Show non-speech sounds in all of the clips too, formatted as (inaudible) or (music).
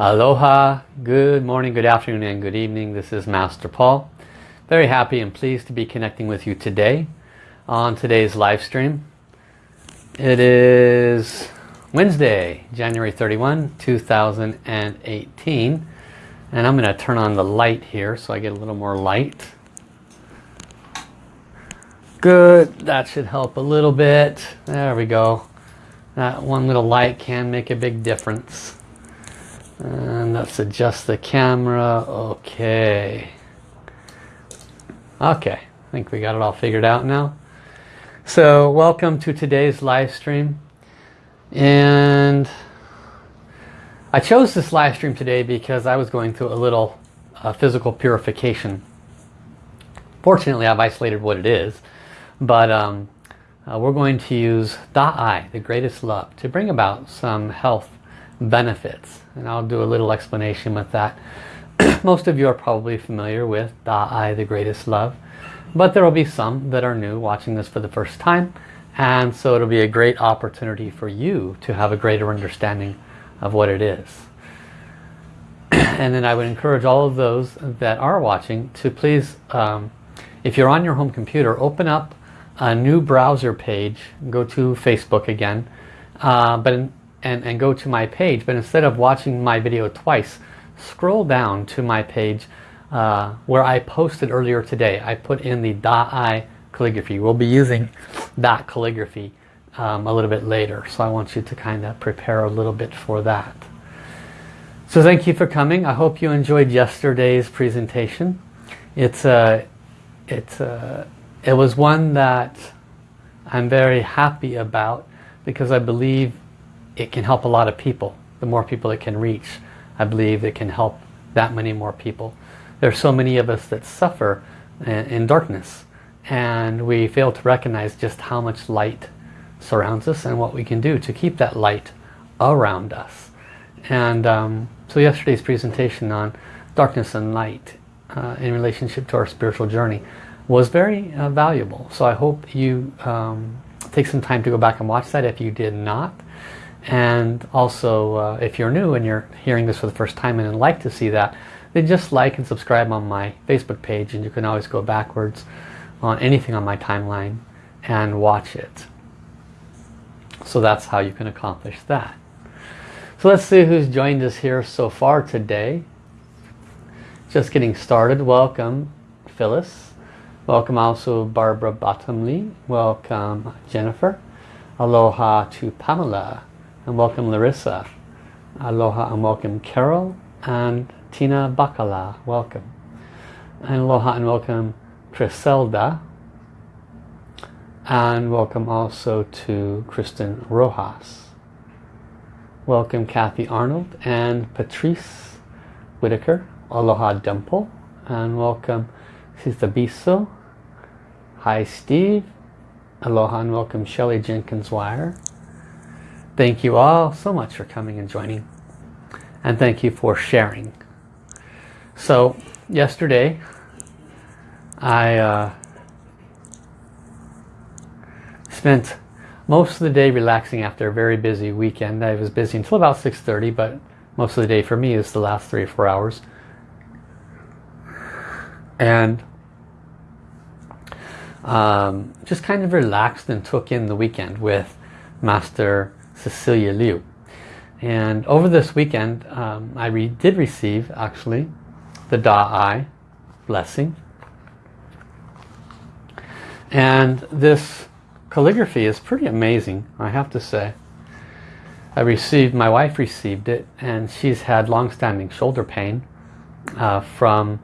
Aloha, good morning, good afternoon, and good evening. This is Master Paul. Very happy and pleased to be connecting with you today on today's live stream. It is Wednesday, January 31, 2018. And I'm going to turn on the light here so I get a little more light. Good, that should help a little bit. There we go. That one little light can make a big difference. And let's adjust the camera. Okay. Okay, I think we got it all figured out now. So welcome to today's live stream. And I chose this live stream today because I was going through a little uh, physical purification. Fortunately, I've isolated what it is. But um, uh, we're going to use Da Ai, the greatest love, to bring about some health benefits. And I'll do a little explanation with that. (clears throat) Most of you are probably familiar with Da Ai, the greatest love. But there will be some that are new watching this for the first time. And so it'll be a great opportunity for you to have a greater understanding of what it is. (clears throat) and then I would encourage all of those that are watching to please, um, if you're on your home computer, open up a new browser page, go to Facebook again, uh, but in, and, and go to my page. But instead of watching my video twice, scroll down to my page uh, where I posted earlier today. I put in the Da Ai calligraphy. We'll be using that calligraphy um, a little bit later. So I want you to kind of prepare a little bit for that. So thank you for coming. I hope you enjoyed yesterday's presentation. It's a, uh, it's a, uh, it was one that I'm very happy about because I believe it can help a lot of people. The more people it can reach, I believe it can help that many more people. There are so many of us that suffer in darkness and we fail to recognize just how much light surrounds us and what we can do to keep that light around us. And um, so yesterday's presentation on darkness and light uh, in relationship to our spiritual journey was very uh, valuable. So I hope you um, take some time to go back and watch that if you did not. And also, uh, if you're new and you're hearing this for the first time and would like to see that, then just like and subscribe on my Facebook page and you can always go backwards on anything on my timeline and watch it. So that's how you can accomplish that. So let's see who's joined us here so far today. Just getting started. Welcome, Phyllis. Welcome also Barbara Bottomley. Welcome, Jennifer. Aloha to Pamela. And welcome, Larissa. Aloha and welcome, Carol. And Tina Bacala. Welcome. And aloha and welcome, Criselda. And welcome also to Kristen Rojas. Welcome Kathy Arnold and Patrice Whitaker. Aloha Dimple. And welcome Sita Biso. Hi Steve. Aloha and welcome Shelley Jenkins Wire. Thank you all so much for coming and joining. And thank you for sharing. So yesterday I uh, spent most of the day relaxing after a very busy weekend. I was busy until about 6.30, but most of the day for me is the last three or four hours. And um, just kind of relaxed and took in the weekend with Master Cecilia Liu. And over this weekend, um, I re did receive, actually, the Da Ai blessing. And this calligraphy is pretty amazing, I have to say. I received, my wife received it, and she's had long-standing shoulder pain uh, from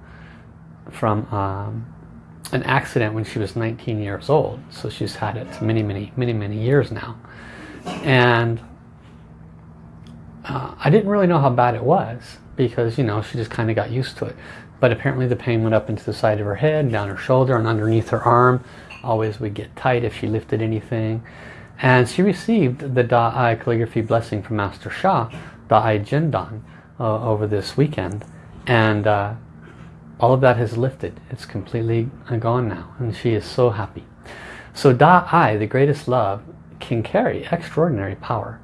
from um, an accident when she was 19 years old. So she's had it many, many, many, many years now. And uh, I didn't really know how bad it was because, you know, she just kind of got used to it. But apparently the pain went up into the side of her head, down her shoulder, and underneath her arm always would get tight if she lifted anything. And she received the Da Ai calligraphy blessing from Master Sha, Da Ai Jindan, uh, over this weekend. And uh, all of that has lifted. It's completely gone now. And she is so happy. So Da Ai, the greatest love, can carry extraordinary power.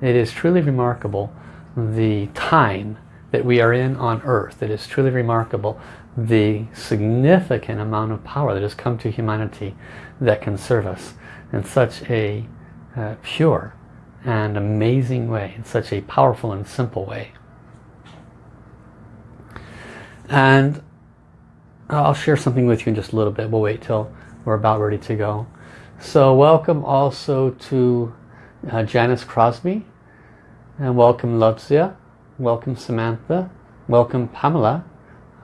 It is truly remarkable the time that we are in on earth. It is truly remarkable the significant amount of power that has come to humanity that can serve us in such a uh, pure and amazing way, in such a powerful and simple way. And I'll share something with you in just a little bit. We'll wait till we're about ready to go. So welcome also to uh, Janice Crosby. And welcome Lutzia. Welcome Samantha. Welcome Pamela.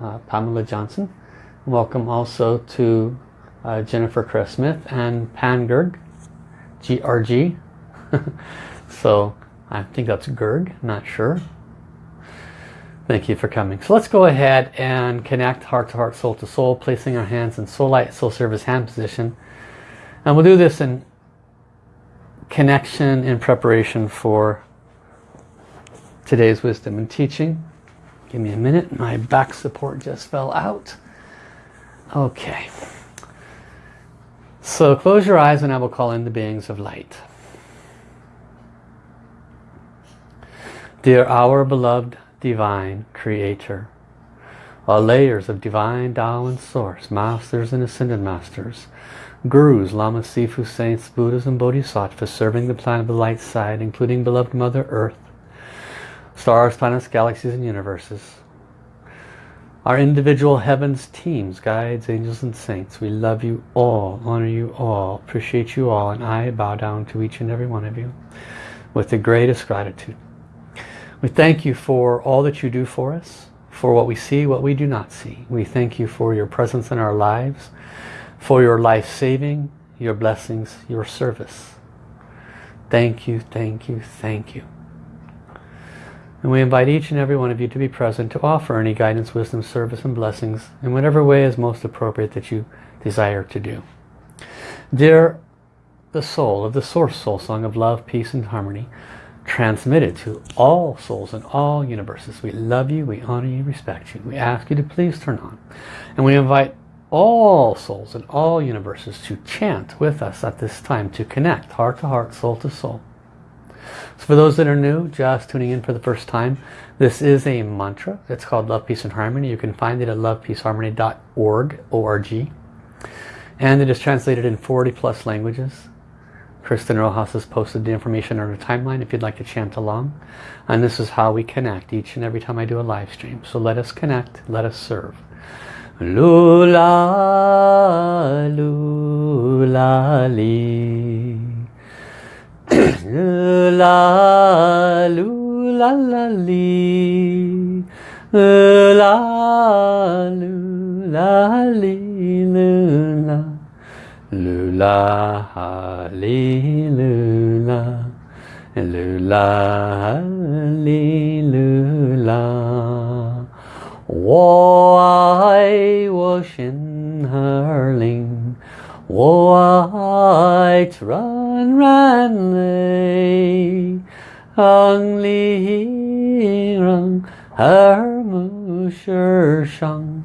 Uh, Pamela Johnson. Welcome also to uh, Jennifer Chris Smith and Pan Gerg. G-R-G. (laughs) so I think that's Gerg, not sure. Thank you for coming. So let's go ahead and connect heart to heart, soul to soul, placing our hands in soul light, soul service hand position. And we'll do this in connection in preparation for today's wisdom and teaching. Give me a minute. My back support just fell out. Okay. So close your eyes and I will call in the beings of light. Dear our beloved divine creator. All layers of divine Tao and source, masters and ascended masters, gurus, lamas, sifu, saints, buddhas and bodhisattvas serving the planet of the light side, including beloved Mother Earth, stars, planets, galaxies and universes. Our individual heavens, teams, guides, angels and saints, we love you all, honor you all, appreciate you all, and I bow down to each and every one of you with the greatest gratitude. We thank you for all that you do for us, for what we see, what we do not see. We thank you for your presence in our lives, for your life-saving, your blessings, your service. Thank you, thank you, thank you. And we invite each and every one of you to be present to offer any guidance, wisdom, service, and blessings in whatever way is most appropriate that you desire to do. Dear the soul of the Source Soul Song of Love, Peace, and Harmony, transmitted to all souls in all universes. We love you, we honor you, respect you. We ask you to please turn on. And we invite all souls in all universes to chant with us at this time to connect heart to heart, soul to soul. So for those that are new, just tuning in for the first time, this is a mantra. It's called Love, Peace and Harmony. You can find it at lovepeaceharmony.org, O-R-G. And it is translated in 40 plus languages. Kristen Rojas has posted the information on her timeline if you'd like to chant along. And this is how we connect each and every time I do a live stream. So let us connect, let us serve. Lula, lula, li. (clears throat) lula, lula, la, li. Lula, lula, lula. Lula, hallelujah. Lula, hallelujah. 我爱我心儿灵，我爱纯然泪，让离让耳目世上。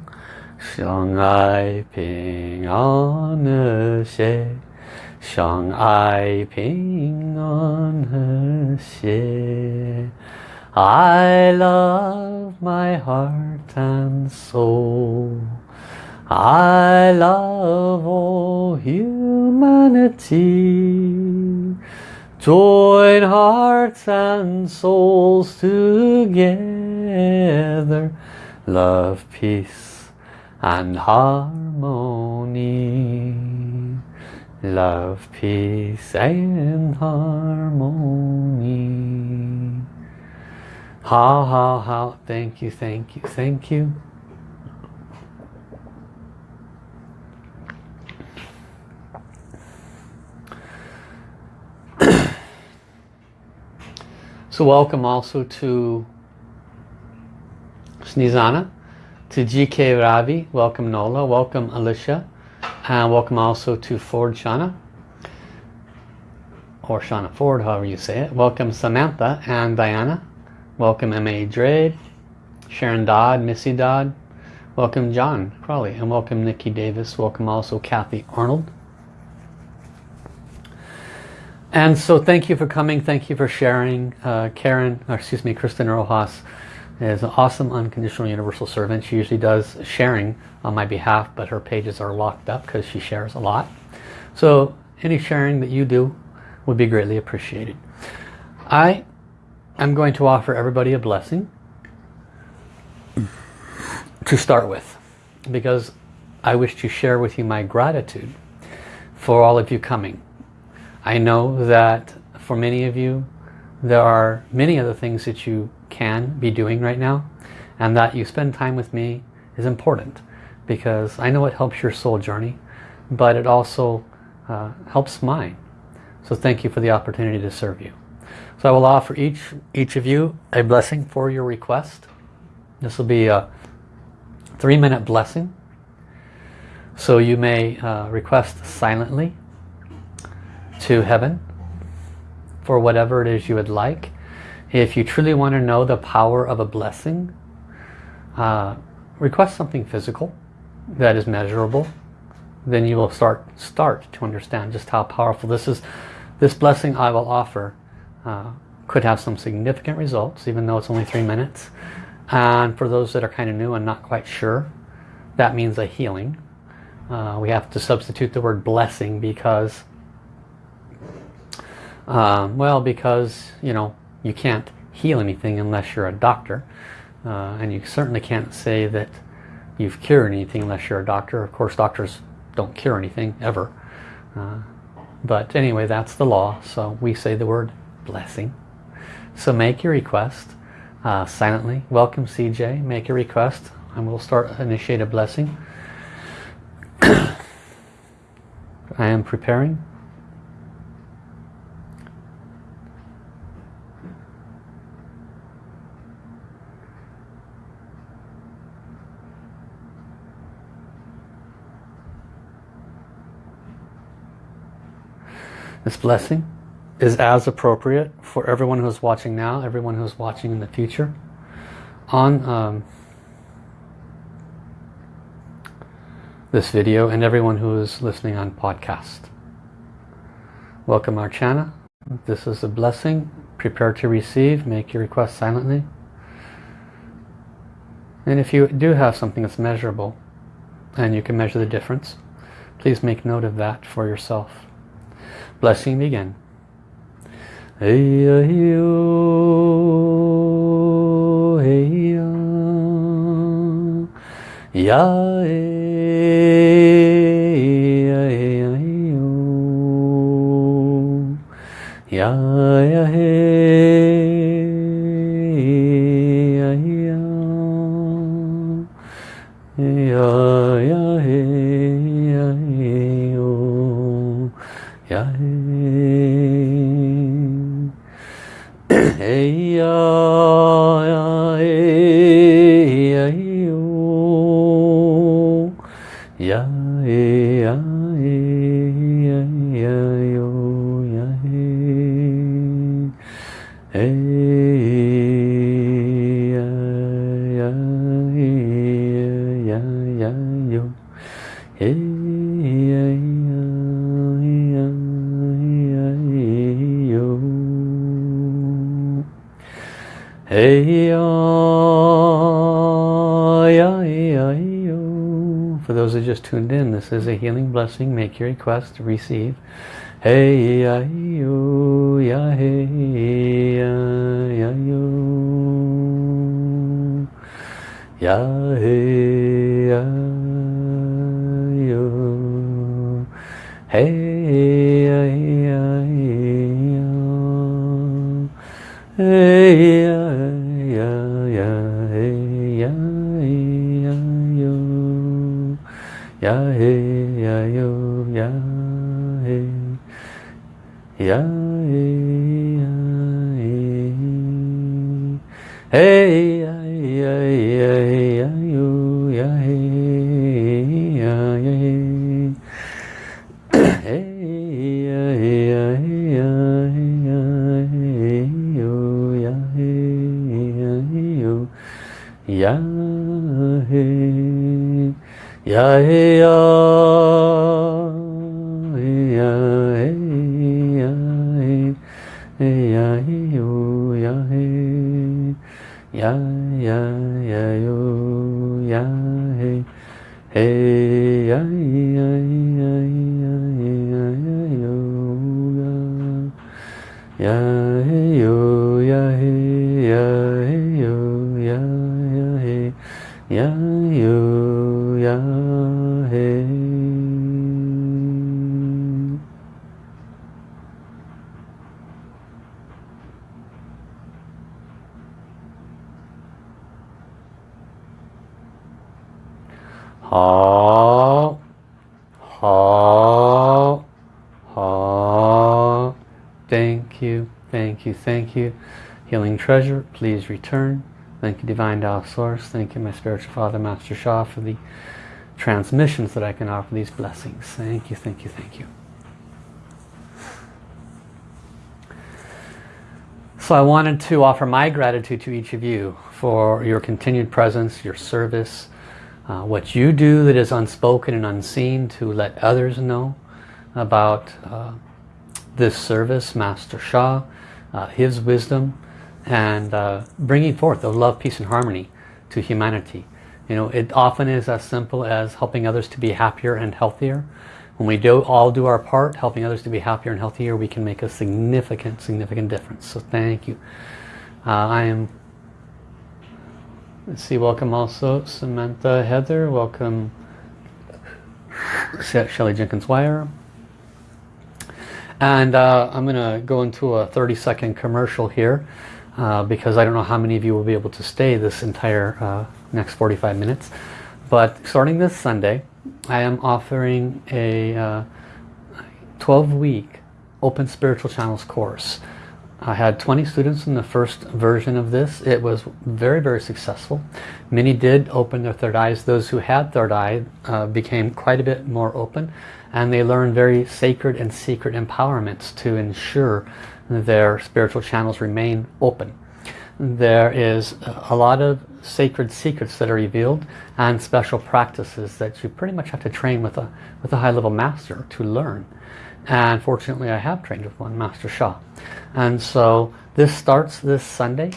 相爱平安和谐，相爱平安和谐。I love my heart and soul. I love all humanity. Join hearts and souls together. Love, peace and harmony. Love, peace and harmony. Ha ha ha. Thank you, thank you, thank you. (clears throat) so welcome also to Snezana to GK Ravi, welcome Nola, welcome Alicia, and welcome also to Ford Shana, or Shana Ford, however you say it. Welcome Samantha and Diana, welcome M.A. Drade, Sharon Dodd, Missy Dodd, welcome John Crawley, and welcome Nikki Davis, welcome also Kathy Arnold. And so thank you for coming, thank you for sharing. Uh, Karen, excuse me, Kristen Rojas, is an awesome unconditional universal servant. She usually does sharing on my behalf, but her pages are locked up because she shares a lot. So any sharing that you do would be greatly appreciated. I am going to offer everybody a blessing to start with because I wish to share with you my gratitude for all of you coming. I know that for many of you there are many other things that you can be doing right now and that you spend time with me is important because I know it helps your soul journey but it also uh, helps mine so thank you for the opportunity to serve you I will offer each each of you a blessing for your request this will be a three minute blessing so you may uh, request silently to heaven for whatever it is you would like. If you truly want to know the power of a blessing, uh, request something physical that is measurable. Then you will start start to understand just how powerful this is. This blessing I will offer uh, could have some significant results, even though it's only three minutes. And for those that are kind of new and not quite sure, that means a healing. Uh, we have to substitute the word blessing because, um, well, because, you know, you can't heal anything unless you're a doctor. Uh, and you certainly can't say that you've cured anything unless you're a doctor. Of course, doctors don't cure anything, ever. Uh, but anyway, that's the law. So we say the word blessing. So make your request uh, silently. Welcome CJ, make a request and we'll start initiate a blessing. (coughs) I am preparing. This blessing is as appropriate for everyone who's watching now, everyone who's watching in the future. On um, this video and everyone who is listening on podcast. Welcome Archana. This is a blessing. Prepare to receive. Make your request silently. And if you do have something that's measurable and you can measure the difference, please make note of that for yourself. Blessing begin. Hey, hey, hey, ya, ya ya he ya ya he o just tuned in, this is a healing blessing. Make your request, receive. Hey, ya, ya, hey, ya, ya, yo. Ya, hey, ya, yo. Hey, ya, ya, ya. Hey, he hey ya ya ya ya he ya he hey he ya he ya he ya he ya he ya he ya ya ya yo ya hey hey Healing treasure, please return. Thank you, Divine Tao Source. Thank you, my spiritual father, Master Sha, for the transmissions that I can offer these blessings. Thank you, thank you, thank you. So I wanted to offer my gratitude to each of you for your continued presence, your service, uh, what you do that is unspoken and unseen to let others know about uh, this service, Master Sha, uh, his wisdom, and uh, bringing forth the love, peace and harmony to humanity. You know, it often is as simple as helping others to be happier and healthier. When we do all do our part, helping others to be happier and healthier, we can make a significant, significant difference. So thank you. Uh, I am Let's see, welcome also Samantha Heather, welcome Shelly Jenkins Wire. And uh, I'm going to go into a 30 second commercial here uh, because I don't know how many of you will be able to stay this entire uh, next 45 minutes. But starting this Sunday, I am offering a 12-week uh, Open Spiritual Channels course. I had 20 students in the first version of this. It was very, very successful. Many did open their third eyes. Those who had third eye uh, became quite a bit more open and they learned very sacred and secret empowerments to ensure their spiritual channels remain open. There is a lot of sacred secrets that are revealed and special practices that you pretty much have to train with a, with a high-level master to learn. And fortunately I have trained with one Master Sha and so this starts this Sunday.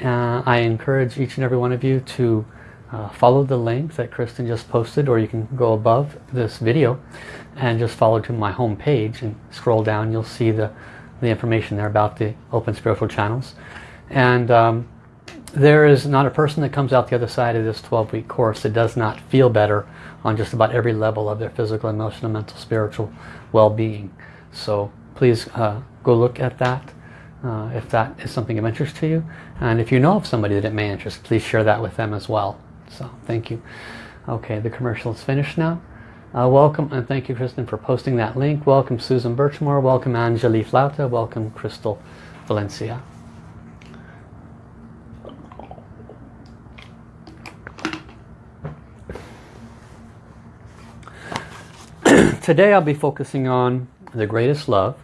Uh, I encourage each and every one of you to uh, follow the link that Kristen just posted or you can go above this video and just follow to my home page and scroll down. You'll see the the information there about the open spiritual channels and um, there is not a person that comes out the other side of this 12-week course that does not feel better on just about every level of their physical, emotional, mental, spiritual well-being. So please uh, go look at that uh, if that is something of interest to you. And if you know of somebody that it may interest, please share that with them as well. So thank you. Okay, the commercial is finished now. Uh, welcome and thank you Kristen for posting that link. Welcome Susan Birchmore. Welcome Angelique Flauta. Welcome Crystal Valencia. (clears throat) Today I'll be focusing on The Greatest Love.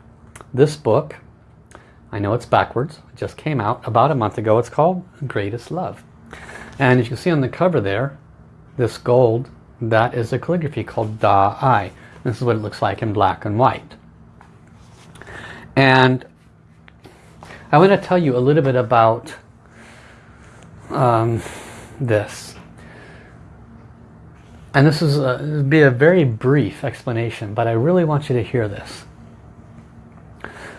This book, I know it's backwards, it just came out about a month ago. It's called Greatest Love. And as you can see on the cover there, this gold, that is a calligraphy called Da Ai. This is what it looks like in black and white. And I want to tell you a little bit about um, this. And this is a, be a very brief explanation, but I really want you to hear this.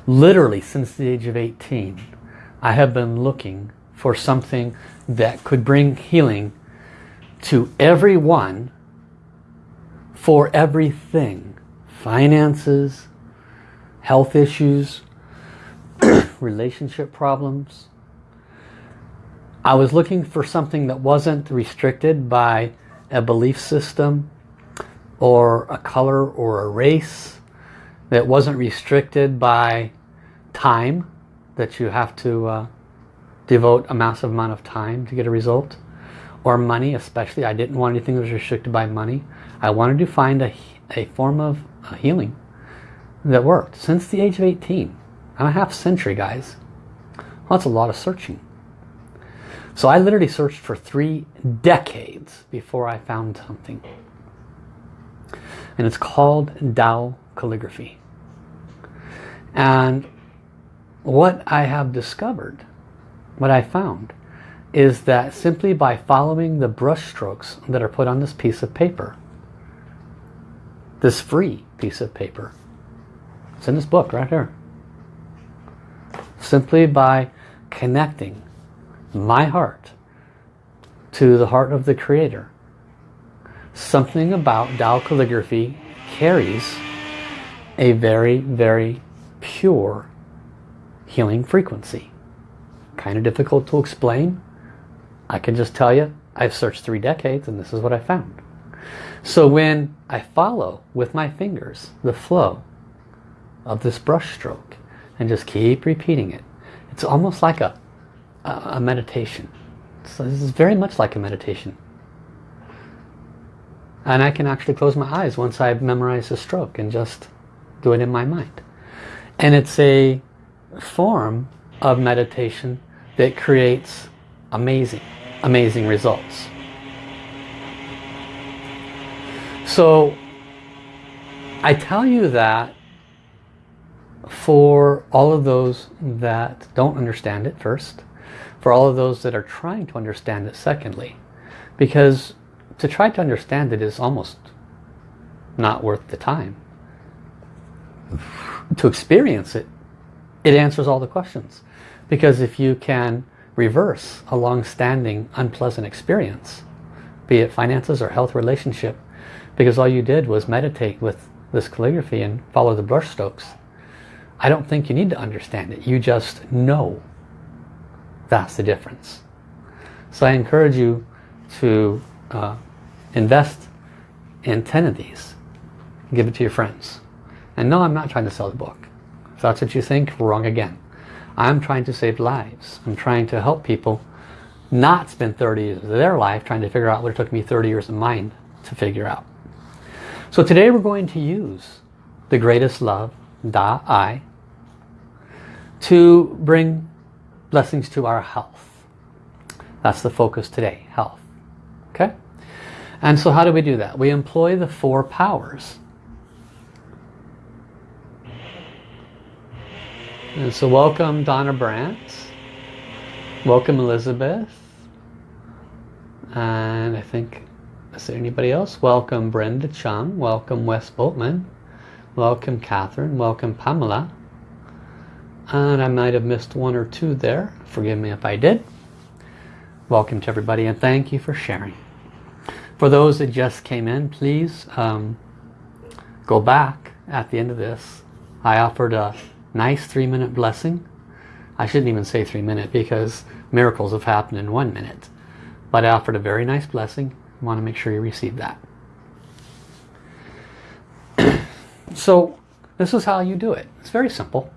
Literally since the age of 18, I have been looking for something that could bring healing to everyone for everything. Finances, health issues, (clears throat) relationship problems. I was looking for something that wasn't restricted by a belief system or a color or a race that wasn't restricted by time that you have to uh, devote a massive amount of time to get a result or money especially I didn't want anything that was restricted by money I wanted to find a, a form of uh, healing that worked since the age of 18 I'm a half century guys that's a lot of searching so I literally searched for three decades before I found something. And it's called Dao calligraphy. And what I have discovered, what I found, is that simply by following the brush strokes that are put on this piece of paper, this free piece of paper, it's in this book right here, simply by connecting my heart to the heart of the Creator, something about Tao calligraphy carries a very, very pure healing frequency. Kind of difficult to explain, I can just tell you, I've searched three decades and this is what I found. So when I follow with my fingers the flow of this brush stroke and just keep repeating it, it's almost like a, a meditation. So this is very much like a meditation. And I can actually close my eyes once I've memorized the stroke and just do it in my mind. And it's a form of meditation that creates amazing amazing results. So I tell you that for all of those that don't understand it first, for all of those that are trying to understand it secondly, because to try to understand it is almost not worth the time. To experience it, it answers all the questions. Because if you can reverse a long-standing unpleasant experience, be it finances or health relationship, because all you did was meditate with this calligraphy and follow the brush strokes. I don't think you need to understand it. You just know that's the difference. So I encourage you to uh, invest in 10 of these. Give it to your friends. And no, I'm not trying to sell the book. If that's what you think, wrong again. I'm trying to save lives. I'm trying to help people not spend 30 years of their life trying to figure out what it took me 30 years of mine to figure out. So today we're going to use the greatest love, Da Ai, to bring blessings to our health. That's the focus today, health. Okay? And so how do we do that? We employ the four powers And so welcome Donna Brandt. Welcome Elizabeth. And I think, is there anybody else? Welcome Brenda Chung. Welcome Wes Boltman. Welcome Catherine. Welcome Pamela. And I might have missed one or two there. Forgive me if I did. Welcome to everybody and thank you for sharing. For those that just came in, please um, go back at the end of this. I offered a nice three minute blessing. I shouldn't even say three minute because miracles have happened in one minute. But I offered a very nice blessing. Want to make sure you receive that. (clears throat) so this is how you do it. It's very simple.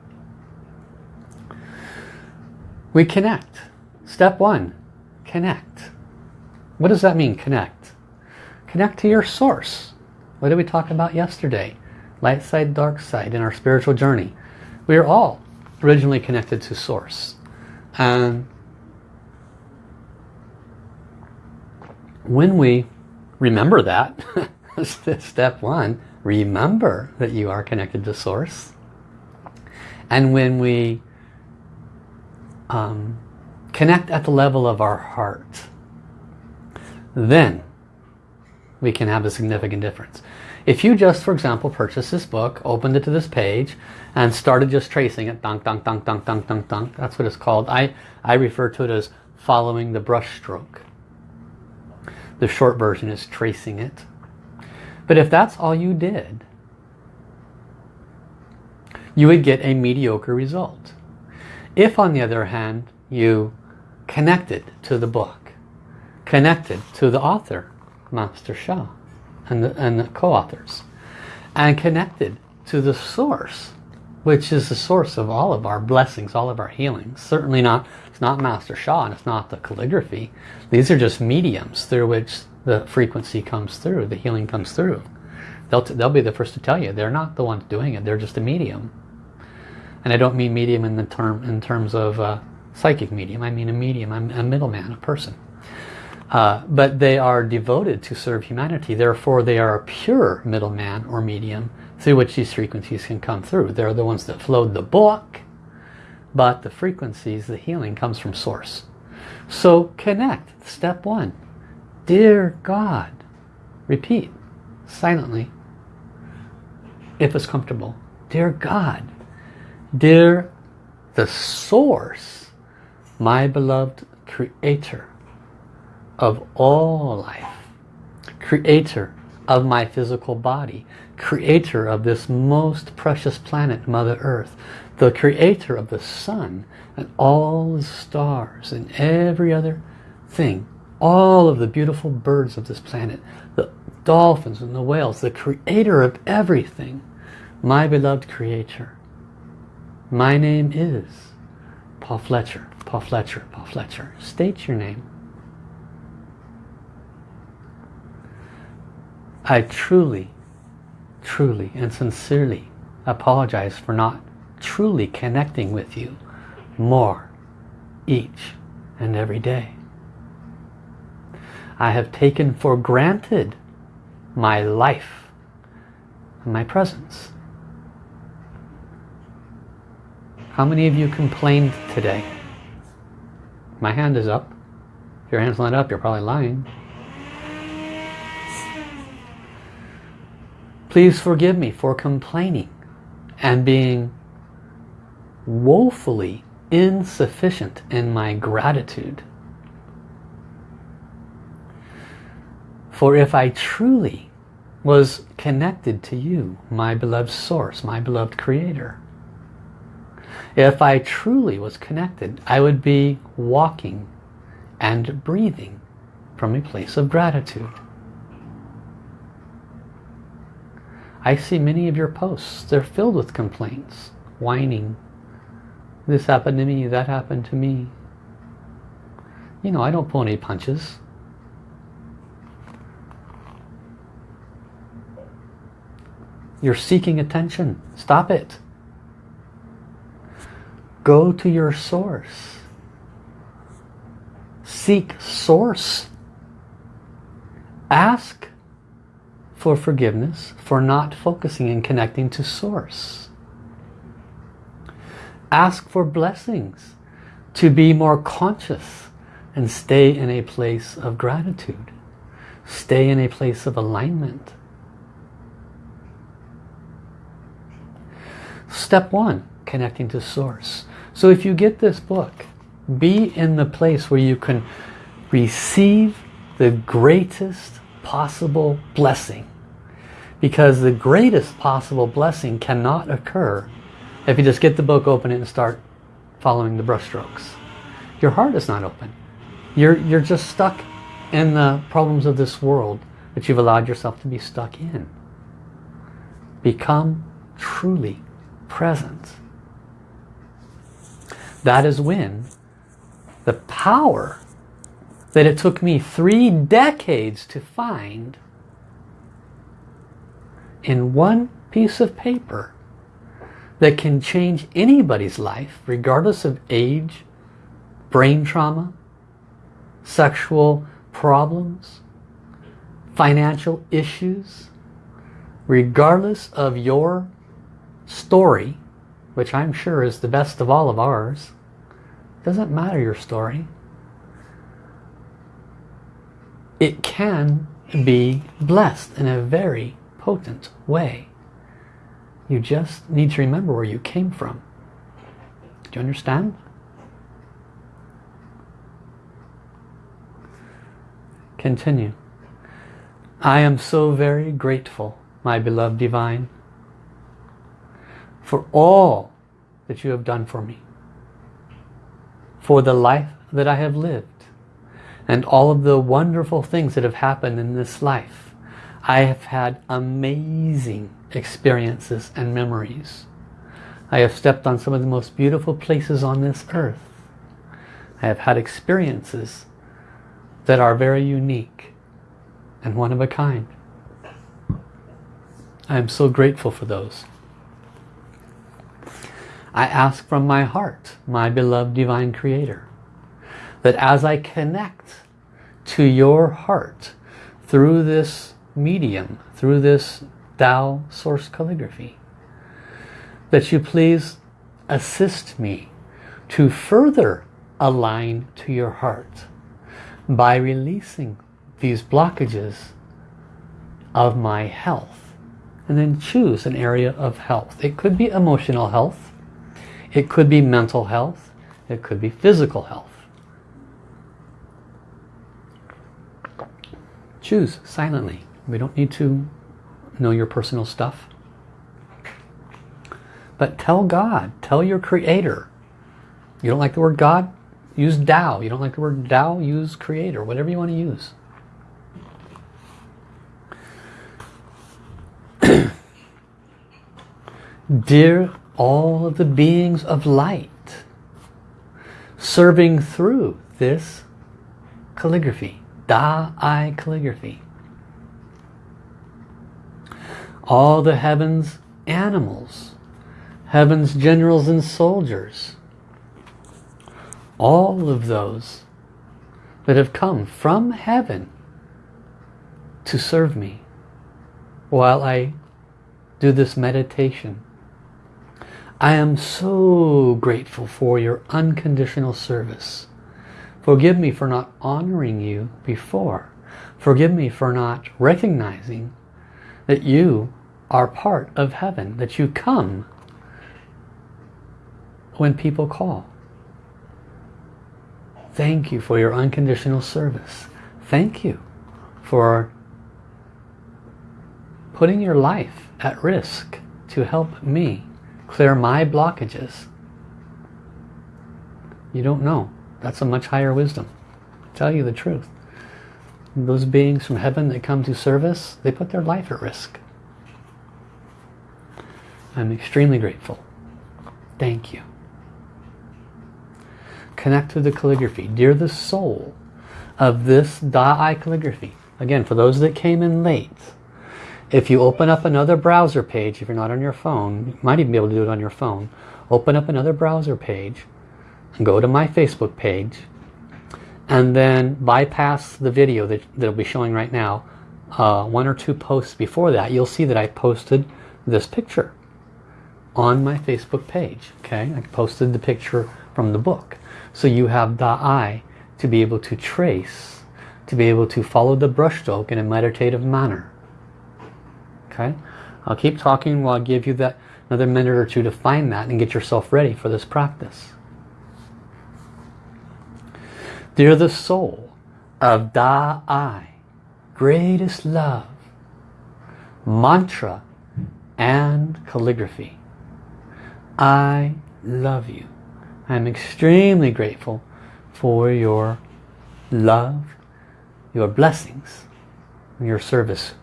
We connect. Step one, connect. What does that mean, connect? Connect to your source. What did we talk about yesterday? Light side, dark side in our spiritual journey. We are all originally connected to source. And when we remember that, (laughs) step one, remember that you are connected to source. And when we um, connect at the level of our heart, then we can have a significant difference. If you just, for example, purchased this book, opened it to this page, and started just tracing it, dunk, dunk, dunk, dunk, dunk, dunk, dunk, that's what it's called. I, I refer to it as following the brush stroke. The short version is tracing it. But if that's all you did, you would get a mediocre result. If, on the other hand, you connected to the book, connected to the author, Master Sha, and the, and the co-authors, and connected to the source, which is the source of all of our blessings, all of our healings. Certainly not, not Master Sha and it's not the calligraphy. These are just mediums through which the frequency comes through, the healing comes through. They'll, they'll be the first to tell you, they're not the ones doing it, they're just a medium. And I don't mean medium in the term in terms of uh, psychic medium, I mean a medium, I'm a middleman, a person. Uh, but they are devoted to serve humanity. Therefore, they are a pure middleman or medium through which these frequencies can come through. They're the ones that flowed the book, but the frequencies, the healing comes from source. So connect. Step one. Dear God. Repeat silently if it's comfortable. Dear God. Dear the source, my beloved creator of all life, creator of my physical body, creator of this most precious planet, Mother Earth, the creator of the sun and all the stars and every other thing, all of the beautiful birds of this planet, the dolphins and the whales, the creator of everything, my beloved creator. My name is Paul Fletcher, Paul Fletcher, Paul Fletcher. State your name. I truly, truly and sincerely apologize for not truly connecting with you more each and every day. I have taken for granted my life and my presence. How many of you complained today? My hand is up. If your hand's not up, you're probably lying. Please forgive me for complaining and being woefully insufficient in my gratitude. For if I truly was connected to you, my beloved source, my beloved creator, if I truly was connected, I would be walking and breathing from a place of gratitude. I see many of your posts. They're filled with complaints, whining. This happened to me, that happened to me. You know, I don't pull any punches. You're seeking attention. Stop it. Go to your source. Seek source. Ask for forgiveness for not focusing and connecting to source. Ask for blessings to be more conscious and stay in a place of gratitude. Stay in a place of alignment. Step one, connecting to source. So if you get this book, be in the place where you can receive the greatest possible blessing. Because the greatest possible blessing cannot occur if you just get the book, open it and start following the brushstrokes. Your heart is not open. You're, you're just stuck in the problems of this world that you've allowed yourself to be stuck in. Become truly present that is when the power that it took me three decades to find in one piece of paper that can change anybody's life regardless of age, brain trauma, sexual problems, financial issues, regardless of your story which I'm sure is the best of all of ours. Doesn't matter your story. It can be blessed in a very potent way. You just need to remember where you came from. Do you understand? Continue. I am so very grateful, my beloved divine, for all that you have done for me. For the life that I have lived. And all of the wonderful things that have happened in this life. I have had amazing experiences and memories. I have stepped on some of the most beautiful places on this earth. I have had experiences that are very unique and one of a kind. I am so grateful for those. I ask from my heart, my beloved divine creator, that as I connect to your heart through this medium, through this Tao source calligraphy, that you please assist me to further align to your heart by releasing these blockages of my health and then choose an area of health. It could be emotional health, it could be mental health, it could be physical health. Choose silently. We don't need to know your personal stuff. But tell God, tell your creator. You don't like the word God? Use Tao. You don't like the word Tao? Use creator, whatever you want to use. (clears throat) Dear all of the beings of light, serving through this calligraphy, Da Ai calligraphy. All the heavens animals, heavens generals and soldiers, all of those that have come from heaven to serve me while I do this meditation. I am so grateful for your unconditional service. Forgive me for not honoring you before. Forgive me for not recognizing that you are part of heaven, that you come when people call. Thank you for your unconditional service. Thank you for putting your life at risk to help me clear my blockages. You don't know. That's a much higher wisdom. I'll tell you the truth. Those beings from heaven that come to service, they put their life at risk. I'm extremely grateful. Thank you. Connect to the calligraphy. Dear the soul of this Da Ai calligraphy. Again, for those that came in late, if you open up another browser page, if you're not on your phone, you might even be able to do it on your phone. Open up another browser page and go to my Facebook page and then bypass the video that will be showing right now. Uh, one or two posts before that, you'll see that I posted this picture on my Facebook page. Okay, I posted the picture from the book. So you have the eye to be able to trace, to be able to follow the brushstroke in a meditative manner. Okay, I'll keep talking while I give you that another minute or two to find that and get yourself ready for this practice. Dear the soul of Da Ai, greatest love, mantra and calligraphy. I love you. I'm extremely grateful for your love, your blessings, your service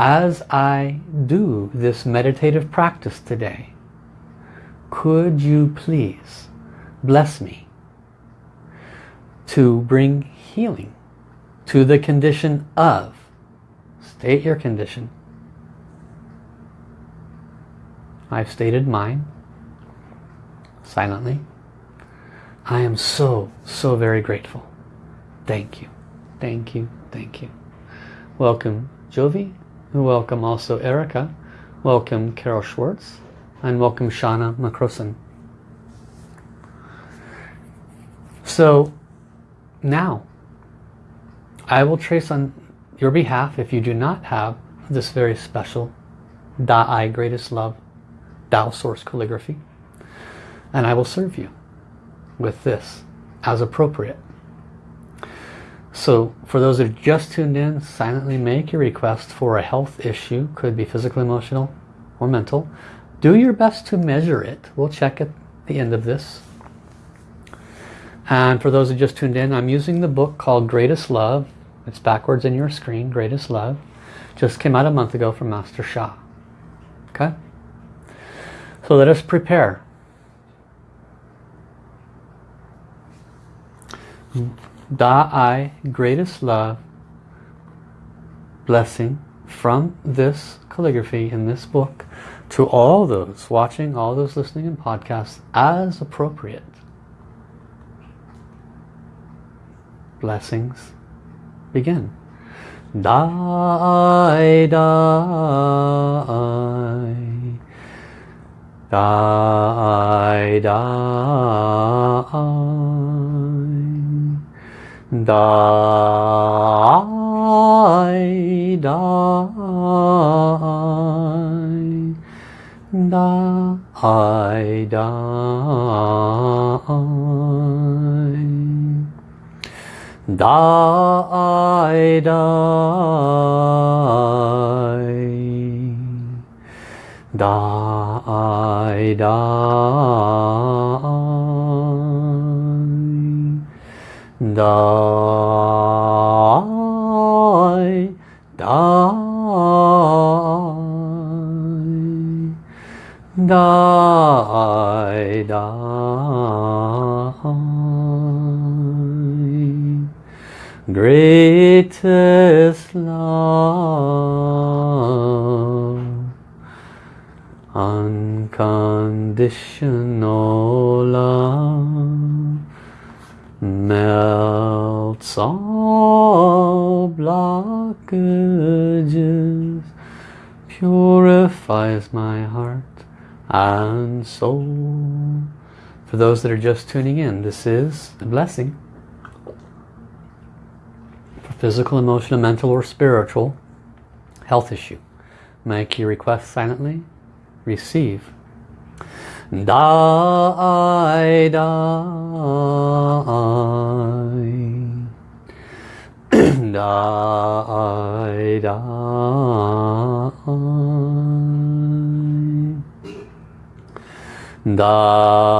as I do this meditative practice today, could you please bless me to bring healing to the condition of, state your condition. I've stated mine silently. I am so, so very grateful. Thank you. Thank you. Thank you. Welcome, Jovi. Welcome also Erica. Welcome Carol Schwartz. And welcome Shauna McCroson. So now I will trace on your behalf if you do not have this very special Da Ai Greatest Love Tao Source Calligraphy. And I will serve you with this as appropriate. So for those that just tuned in, silently make your request for a health issue. Could be physical, emotional, or mental. Do your best to measure it. We'll check at the end of this. And for those who just tuned in, I'm using the book called Greatest Love. It's backwards in your screen, Greatest Love. Just came out a month ago from Master Sha. Okay? So let us prepare. Da Ai, greatest love, blessing from this calligraphy in this book to all those watching, all those listening in podcasts as appropriate. Blessings begin. Die, die. die, die, die, die, die, die, die, die, die, die, die, die, die, Greatest love, unconditional love, melts all blockages, purifies my heart and soul. For those that are just tuning in, this is a blessing physical, emotional, mental, or spiritual health issue. Make your request silently. Receive. Die, die, (clears throat) die, die, die,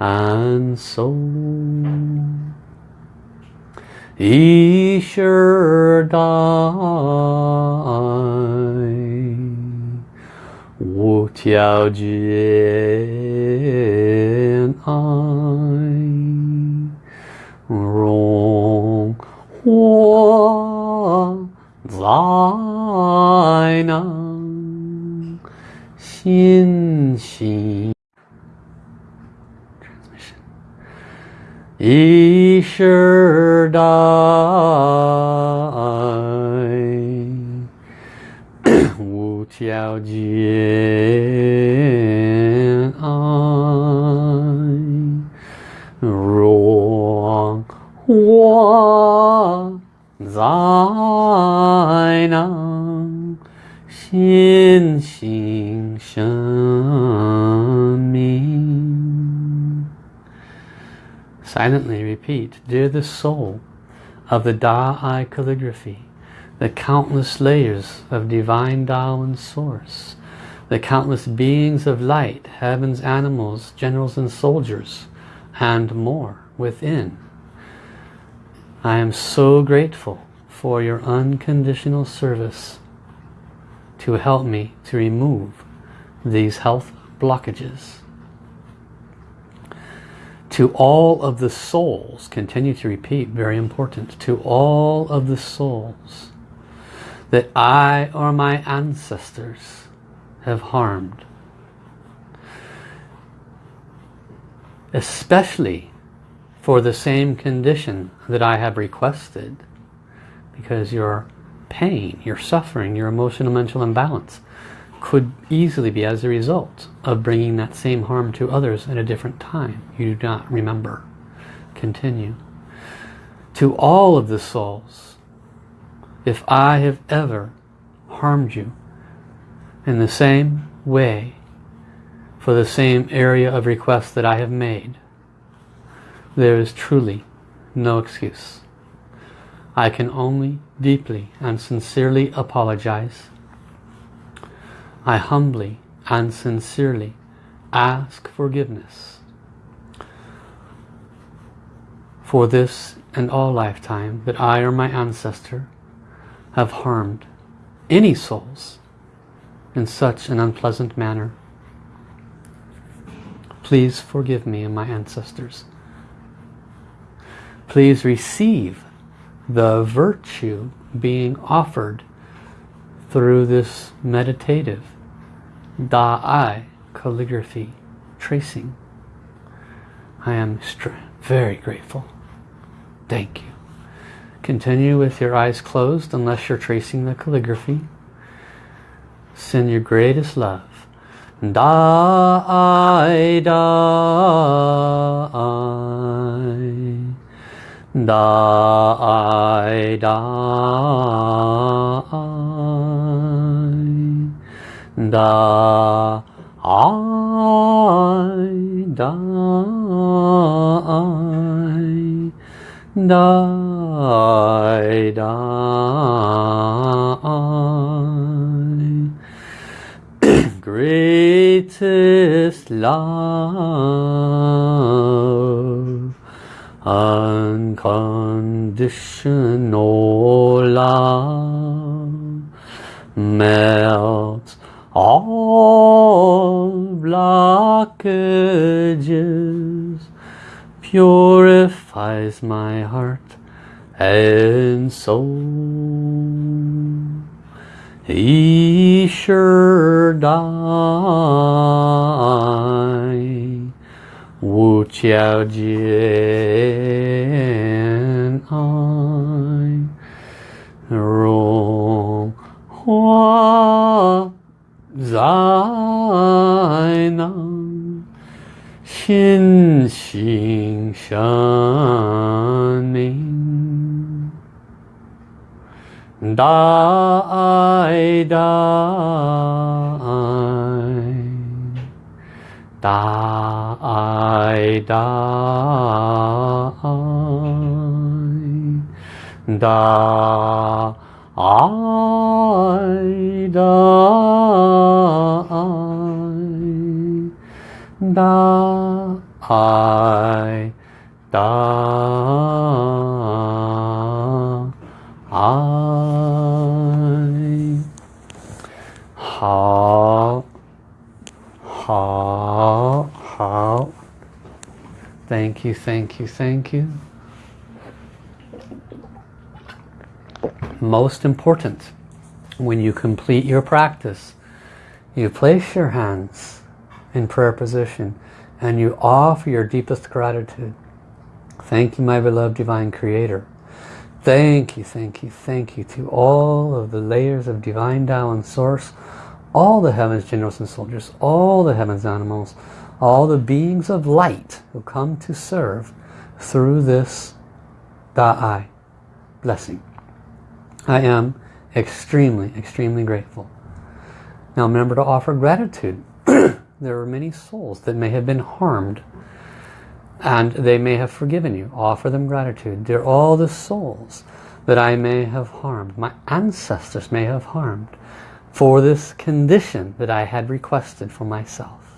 and soul. He sure died. 五条街。一世代，无条件爱，若我在那心心生命。Silently repeat, Dear the soul of the Da Ai calligraphy, the countless layers of divine Tao and Source, the countless beings of light, heavens, animals, generals and soldiers, and more within. I am so grateful for your unconditional service to help me to remove these health blockages to all of the souls, continue to repeat, very important, to all of the souls that I or my ancestors have harmed. Especially for the same condition that I have requested because your pain, your suffering, your emotional mental imbalance could easily be as a result of bringing that same harm to others at a different time. You do not remember. Continue. To all of the souls, if I have ever harmed you in the same way for the same area of request that I have made, there is truly no excuse. I can only deeply and sincerely apologize I humbly and sincerely ask forgiveness for this and all lifetime that I or my ancestor have harmed any souls in such an unpleasant manner. Please forgive me and my ancestors. Please receive the virtue being offered through this meditative Da Ai calligraphy tracing. I am very grateful. Thank you. Continue with your eyes closed unless you're tracing the calligraphy. Send your greatest love. Da Ai, da-I. Da-I, da-I. Da Ai. Die, die. Greatest love, unconditional love, melts all blockages purifies my heart and soul. Isher Dai Wu Chiao Jian Ai Rong Hua Zai Nan 心心相印，大爱大爱，大爱大爱，大爱大 da I da I how how how thank you thank you thank you. Most important when you complete your practice you place your hands in prayer position and you offer your deepest gratitude. Thank you, my beloved Divine Creator. Thank you, thank you, thank you to all of the layers of Divine Tao and Source, all the heavens, generals and soldiers, all the heavens animals, all the beings of light who come to serve through this Da Ai blessing. I am extremely, extremely grateful. Now remember to offer gratitude there are many souls that may have been harmed and they may have forgiven you. Offer them gratitude. They're all the souls that I may have harmed, my ancestors may have harmed for this condition that I had requested for myself.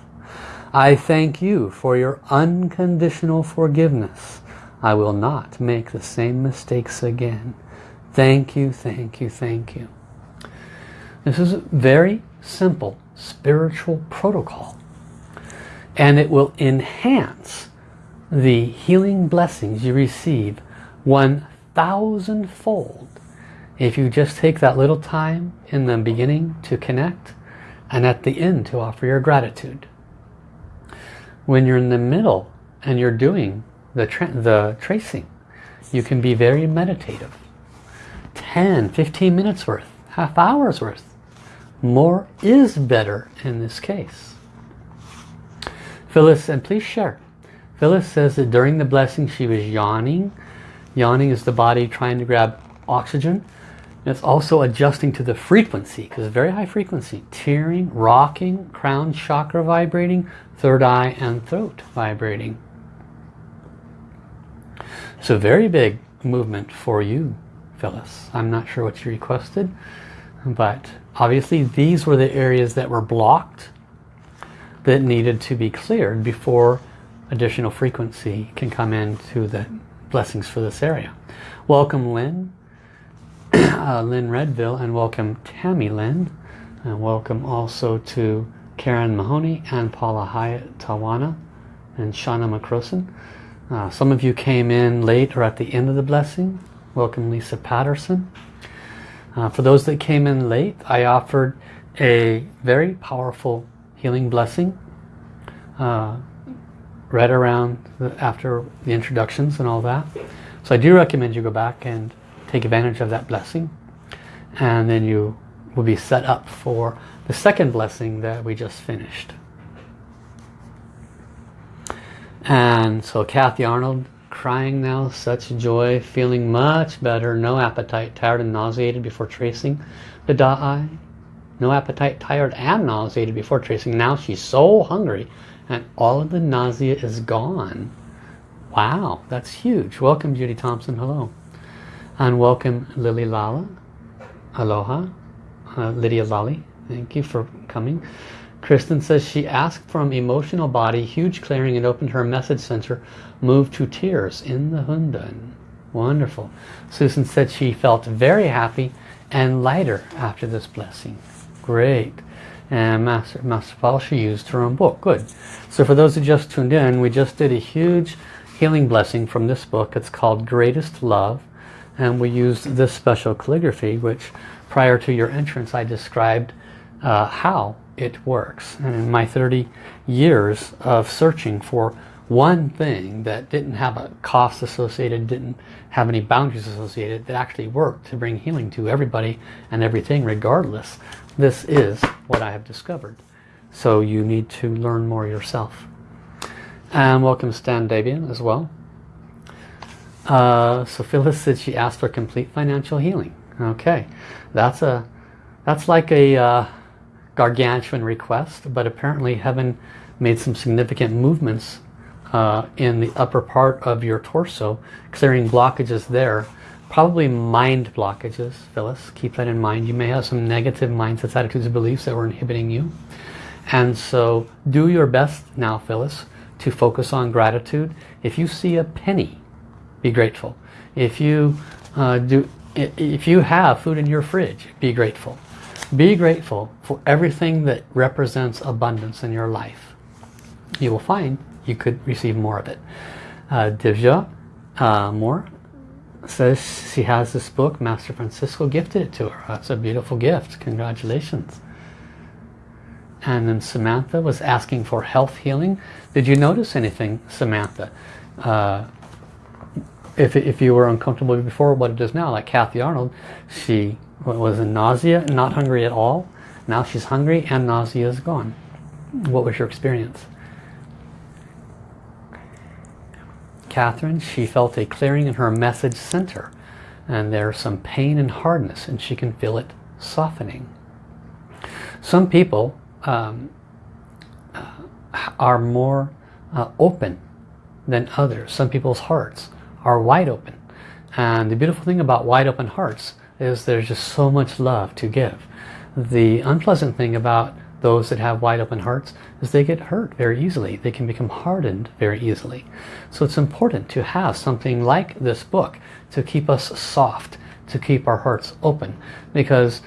I thank you for your unconditional forgiveness. I will not make the same mistakes again. Thank you, thank you, thank you. This is very simple spiritual protocol. And it will enhance the healing blessings you receive 1,000 fold if you just take that little time in the beginning to connect and at the end to offer your gratitude. When you're in the middle and you're doing the, tra the tracing, you can be very meditative. 10, 15 minutes worth, half hours worth more is better in this case. Phyllis, and please share. Phyllis says that during the blessing she was yawning. Yawning is the body trying to grab oxygen. It's also adjusting to the frequency because very high frequency. Tearing, rocking, crown chakra vibrating, third eye and throat vibrating. So very big movement for you, Phyllis. I'm not sure what you requested, but Obviously these were the areas that were blocked that needed to be cleared before additional frequency can come into the blessings for this area. Welcome Lynn, (clears throat) uh, Lynn Redville, and welcome Tammy Lynn. And welcome also to Karen Mahoney and Paula Hyatt Tawana and Shauna McCroson. Uh, some of you came in late or at the end of the blessing. Welcome Lisa Patterson. Uh, for those that came in late, I offered a very powerful healing blessing uh, right around the, after the introductions and all that. So I do recommend you go back and take advantage of that blessing. And then you will be set up for the second blessing that we just finished. And so Kathy Arnold crying now, such joy, feeling much better, no appetite, tired and nauseated before tracing the Da No appetite, tired and nauseated before tracing. Now she's so hungry and all of the nausea is gone. Wow, that's huge. Welcome Judy Thompson, hello. And welcome Lily Lala, aloha. Uh, Lydia Lally, thank you for coming. Kristen says she asked from emotional body, huge clearing and opened her message center, moved to tears in the Hundan. Wonderful. Susan said she felt very happy and lighter after this blessing. Great. And Master, Master Paul, she used her own book. Good. So for those who just tuned in, we just did a huge healing blessing from this book. It's called Greatest Love. And we used this special calligraphy, which prior to your entrance I described uh, how it works. And in my 30 years of searching for one thing that didn't have a cost associated, didn't have any boundaries associated, that actually worked to bring healing to everybody and everything regardless. This is what I have discovered. So you need to learn more yourself. And welcome Stan Davian as well. Uh, so Phyllis said she asked for complete financial healing. Okay, that's a that's like a uh, gargantuan request, but apparently heaven made some significant movements uh, in the upper part of your torso, clearing blockages there. Probably mind blockages, Phyllis. Keep that in mind. You may have some negative mindsets, attitudes, and beliefs that were inhibiting you. And so do your best now, Phyllis, to focus on gratitude. If you see a penny, be grateful. If you uh, do, if you have food in your fridge, be grateful. Be grateful for everything that represents abundance in your life. You will find you could receive more of it. Uh, Divya uh, Moore says she has this book. Master Francisco gifted it to her. That's a beautiful gift. Congratulations. And then Samantha was asking for health healing. Did you notice anything, Samantha? Uh, if, if you were uncomfortable before, what it is now, like Kathy Arnold, she was in nausea, not hungry at all. Now she's hungry and nausea is gone. What was your experience? Catherine, she felt a clearing in her message center. And there's some pain and hardness and she can feel it softening. Some people um, uh, are more uh, open than others. Some people's hearts are wide open. And the beautiful thing about wide open hearts is there's just so much love to give. The unpleasant thing about those that have wide open hearts is they get hurt very easily. They can become hardened very easily. So it's important to have something like this book to keep us soft, to keep our hearts open. Because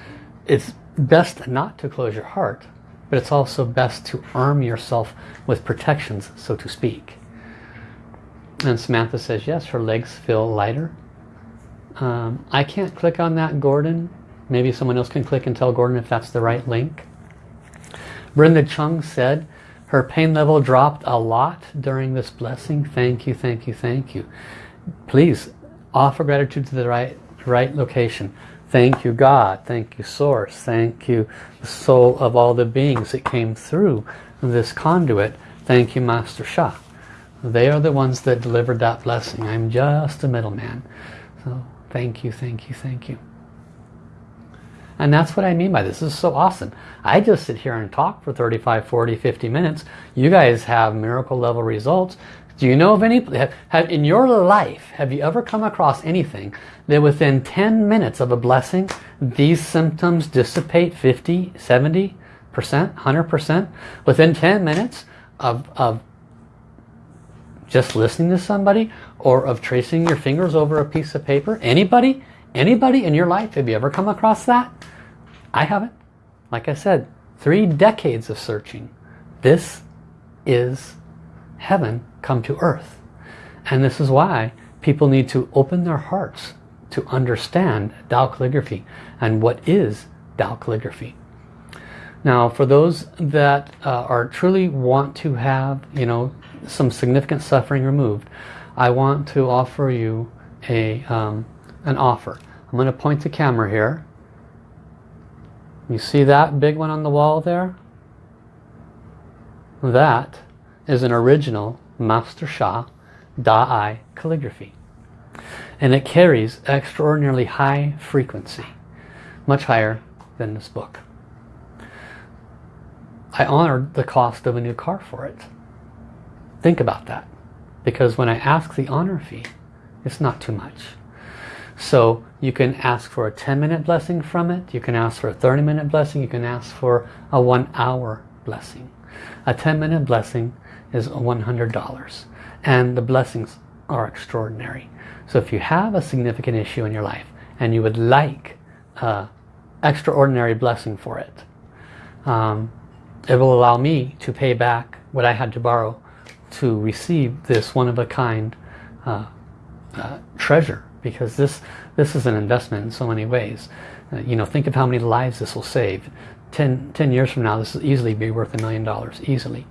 it's best not to close your heart, but it's also best to arm yourself with protections, so to speak. And Samantha says, yes, her legs feel lighter. Um, I can't click on that, Gordon. Maybe someone else can click and tell Gordon if that's the right link. Brenda Chung said her pain level dropped a lot during this blessing. Thank you, thank you, thank you. Please offer gratitude to the right, right location. Thank you, God. Thank you, Source. Thank you, the soul of all the beings that came through this conduit. Thank you, Master Sha. They are the ones that delivered that blessing. I'm just a middleman. So Thank you, thank you, thank you. And that's what I mean by this. This is so awesome. I just sit here and talk for 35, 40, 50 minutes. You guys have miracle level results. Do you know of any, have, have, in your life, have you ever come across anything that within 10 minutes of a blessing, these symptoms dissipate 50, 70%, 100%? Within 10 minutes of, of just listening to somebody or of tracing your fingers over a piece of paper? Anybody? Anybody in your life? Have you ever come across that? I haven't. Like I said, three decades of searching. This is heaven come to earth. And this is why people need to open their hearts to understand Tao calligraphy and what is Tao calligraphy. Now for those that uh, are truly want to have you know some significant suffering removed I want to offer you a um, an offer. I'm going to point the camera here. You see that big one on the wall there? That is an original Master Sha Da Ai calligraphy. And it carries extraordinarily high frequency, much higher than this book. I honored the cost of a new car for it. Think about that. Because when I ask the honor fee, it's not too much. So you can ask for a 10 minute blessing from it. You can ask for a 30 minute blessing. You can ask for a one hour blessing. A 10 minute blessing is $100. And the blessings are extraordinary. So if you have a significant issue in your life and you would like an extraordinary blessing for it, um, it will allow me to pay back what I had to borrow to receive this one-of-a-kind uh, uh, treasure because this this is an investment in so many ways. Uh, you know think of how many lives this will save. 10, 10 years from now this will easily be worth a million dollars easily.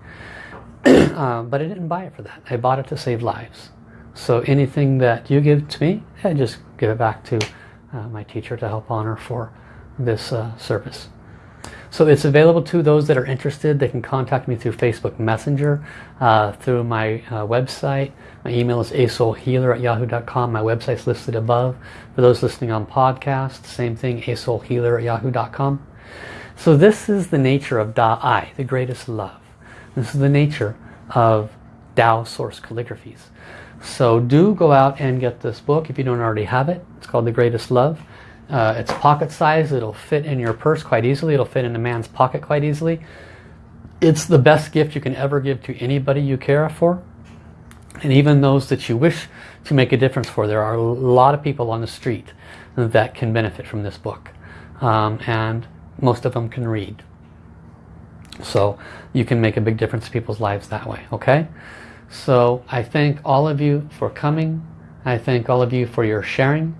(clears throat) Uh, but I didn't buy it for that. I bought it to save lives. So anything that you give to me I just give it back to uh, my teacher to help honor for this uh, service so it's available to those that are interested. They can contact me through Facebook Messenger, uh, through my uh, website. My email is asoulhealer at yahoo.com. My website's listed above. For those listening on podcast, same thing, asoulhealer at yahoo.com. So this is the nature of Da Ai, the greatest love. This is the nature of Tao Source Calligraphies. So do go out and get this book if you don't already have it. It's called The Greatest Love. Uh, it's pocket size. It'll fit in your purse quite easily. It'll fit in a man's pocket quite easily. It's the best gift you can ever give to anybody you care for. And even those that you wish to make a difference for. There are a lot of people on the street that can benefit from this book. Um, and most of them can read. So you can make a big difference in people's lives that way. Okay? So I thank all of you for coming. I thank all of you for your sharing.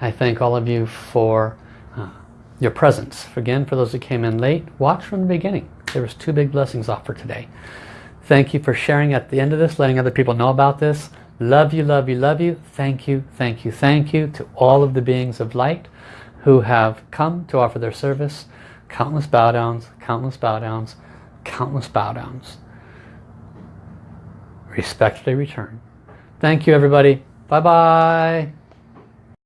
I thank all of you for uh, your presence. Again, for those that came in late, watch from the beginning. There was two big blessings offered today. Thank you for sharing at the end of this, letting other people know about this. Love you, love you, love you. Thank you, thank you, thank you to all of the beings of light who have come to offer their service. Countless bow downs, countless bow downs, countless bow downs. Respectfully return. Thank you everybody. Bye-bye.